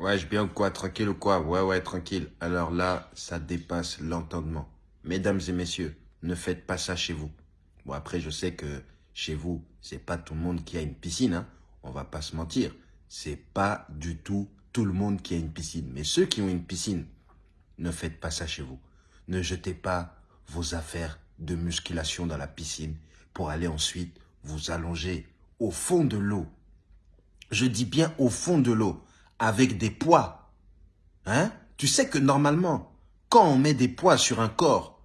Ouais, je bien ou quoi Tranquille ou quoi? Ouais, ouais, tranquille. Alors là, ça dépasse l'entendement. Mesdames et messieurs, ne faites pas ça chez vous. Bon, après, je sais que chez vous, c'est pas tout le monde qui a une piscine, hein. On va pas se mentir. C'est pas du tout tout le monde qui a une piscine. Mais ceux qui ont une piscine, ne faites pas ça chez vous. Ne jetez pas vos affaires de musculation dans la piscine pour aller ensuite vous allonger au fond de l'eau. Je dis bien au fond de l'eau, avec des poids. Hein? Tu sais que normalement, quand on met des poids sur un corps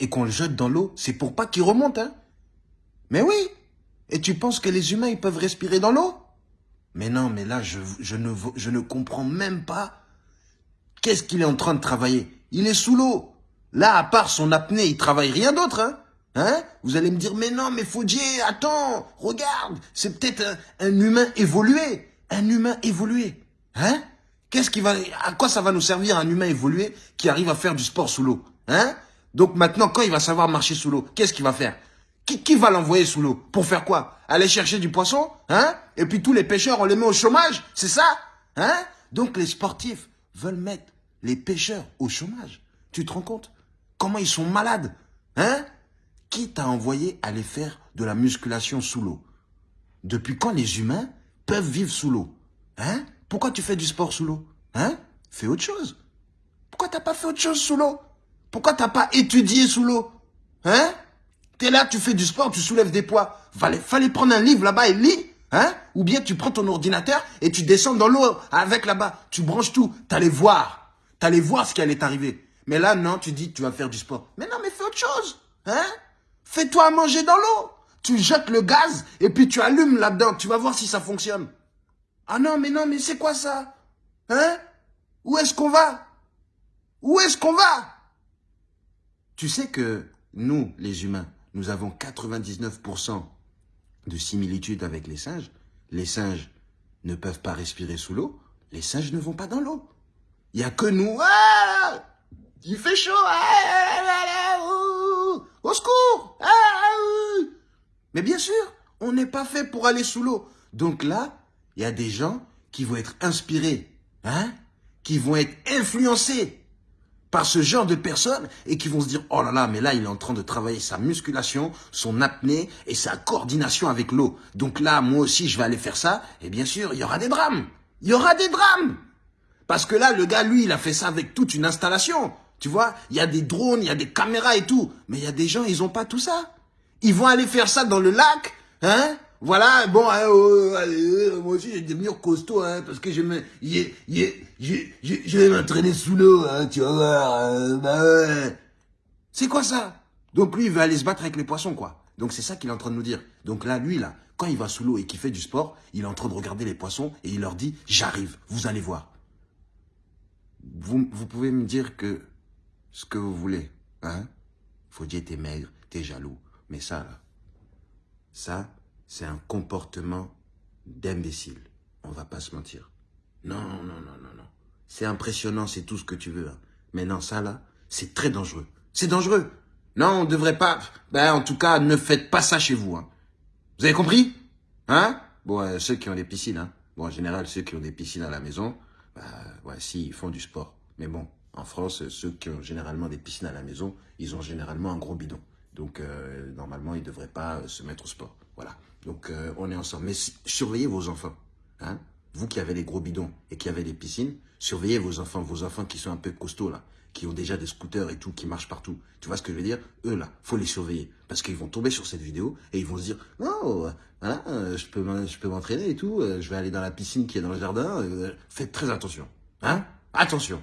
et qu'on le jette dans l'eau, c'est pour pas qu'il remonte. Hein? Mais oui Et tu penses que les humains, ils peuvent respirer dans l'eau? Mais non, mais là, je, je, ne, je ne comprends même pas qu'est-ce qu'il est en train de travailler. Il est sous l'eau. Là, à part son apnée, il travaille rien d'autre. Hein? Hein? Vous allez me dire, mais non, mais Faudier, attends, regarde, c'est peut-être un, humain évolué. Un humain évolué. Hein? Qu'est-ce qui va, à quoi ça va nous servir un humain évolué qui arrive à faire du sport sous l'eau? Hein? Donc maintenant, quand il va savoir marcher sous l'eau, qu'est-ce qu'il va faire? Qui, qui va l'envoyer sous l'eau? Pour faire quoi? Aller chercher du poisson? Hein? Et puis tous les pêcheurs, on les met au chômage C'est ça? Hein? Donc les sportifs veulent mettre les pêcheurs au chômage. Tu te rends compte? Comment ils sont malades? Hein? Qui t'a envoyé aller faire de la musculation sous l'eau. Depuis quand les humains peuvent vivre sous l'eau? Hein? Pourquoi tu fais du sport sous l'eau? Hein? Fais autre chose. Pourquoi t'as pas fait autre chose sous l'eau? Pourquoi t'as pas étudié sous l'eau? Hein? T'es là, tu fais du sport, tu soulèves des poids. Fallait, prendre un livre là-bas et lis. Hein? Ou bien tu prends ton ordinateur et tu descends dans l'eau avec là-bas. Tu branches tout. T'allais voir. T'allais voir ce qui allait t'arriver. Mais là, non, tu dis tu vas faire du sport. Mais non, mais fais autre chose. Hein? Fais-toi manger dans l'eau. Tu jettes le gaz et puis tu allumes là-dedans. Tu vas voir si ça fonctionne. Ah non, mais non, mais c'est quoi ça? Hein? Où est-ce qu'on va? Où est-ce qu'on va? Tu sais que nous, les humains, nous avons 99% de similitude avec les singes. Les singes ne peuvent pas respirer sous l'eau. Les singes ne vont pas dans l'eau. Il n'y a que nous. Ah Il fait chaud. Ah au secours ah, Mais bien sûr, on n'est pas fait pour aller sous l'eau. Donc là, il y a des gens qui vont être inspirés, hein, qui vont être influencés par ce genre de personnes et qui vont se dire, oh là là, mais là, il est en train de travailler sa musculation, son apnée et sa coordination avec l'eau. Donc là, moi aussi, je vais aller faire ça. Et bien sûr, il y aura des drames. Il y aura des drames. Parce que là, le gars, lui, il a fait ça avec toute une installation. Tu vois, il y a des drones, il y a des caméras et tout. Mais il y a des gens, ils n'ont pas tout ça. Ils vont aller faire ça dans le lac, hein voilà, bon, hein, oh, allez, moi aussi, je vais devenir costaud, hein, parce que je me, je, je, je, vais m'entraîner sous l'eau, hein, tu vas voir, hein, bah ouais. C'est quoi ça? Donc lui, il veut aller se battre avec les poissons, quoi. Donc c'est ça qu'il est en train de nous dire. Donc là, lui, là, quand il va sous l'eau et qu'il fait du sport, il est en train de regarder les poissons et il leur dit, j'arrive, vous allez voir. Vous, vous pouvez me dire que ce que vous voulez. Hein? Faut dire t'es maigre, t'es jaloux. Mais ça, là, ça, c'est un comportement d'imbécile. On va pas se mentir. Non, non, non, non, non. C'est impressionnant, c'est tout ce que tu veux. Hein. Mais non, ça, là, c'est très dangereux. C'est dangereux. Non, on devrait pas... Ben, en tout cas, ne faites pas ça chez vous. Hein. Vous avez compris? Hein? Bon, euh, ceux qui ont des piscines, hein. Bon, en général, ceux qui ont des piscines à la maison, bah, si, ils font du sport. Mais bon, en France, ceux qui ont généralement des piscines à la maison, ils ont généralement un gros bidon. Donc, euh, normalement, ils ne devraient pas euh, se mettre au sport. Voilà. Donc, euh, on est ensemble. Mais surveillez vos enfants. Hein Vous qui avez les gros bidons et qui avez des piscines, surveillez vos enfants. Vos enfants qui sont un peu costauds, là, qui ont déjà des scooters et tout, qui marchent partout. Tu vois ce que je veux dire? Eux, là, faut les surveiller. Parce qu'ils vont tomber sur cette vidéo et ils vont se dire « Oh, voilà, je peux je peux m'entraîner et tout. Je vais aller dans la piscine qui est dans le jardin. Faites très attention. Hein? Attention